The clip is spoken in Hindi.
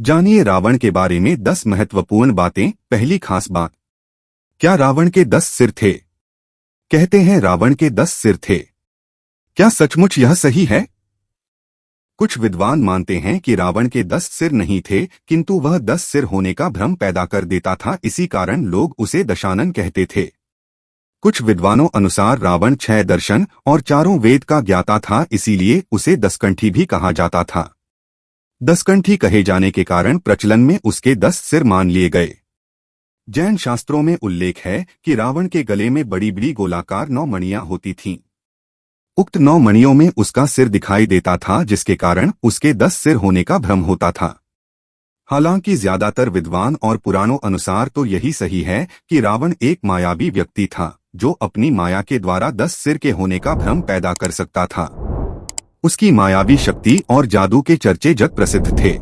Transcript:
जानिए रावण के बारे में दस महत्वपूर्ण बातें, पहली खास बात। क्या रावण के दस सिर थे? कहते हैं रावण के दस सिर थे। क्या सचमुच यह सही है? कुछ विद्वान मानते हैं कि रावण के दस सिर नहीं थे, किंतु वह दस सिर होने का भ्रम पैदा कर देता था, इसी कारण लोग उसे दशानन कहते थे। कुछ विद्वानों अनुसार रावण छह दर्शन और चारों वेद का ज्ञाता था, इसीलिए उसे दसकंठी भी कहा जाता था। दसकंठी कहे जाने के कारण प्रचलन में उसके दस सिर मान लिए गए। जैन शास्त्रों में उल्लेख है कि रावण के गले में बड़ी बड़ी गोलाकार नौ मणियाँ होती थीं। उक्त नौ मणियों में उसका सिर दिखाई देता था, जिसके कारण उसके दस सिर होने का भ्रम होता था। हालाँकि ज़्यादातर विद्वान और पुराणों अनुसार तो यही सही है कि रावण एक मायावी व्यक्ति था, जो अपनी माया के द्वारा दस सिर के होने का भ्रम पैदा कर सकता था। उसकी मायावी शक्ति और जादू के चर्चे जग प्रसिद्ध थे।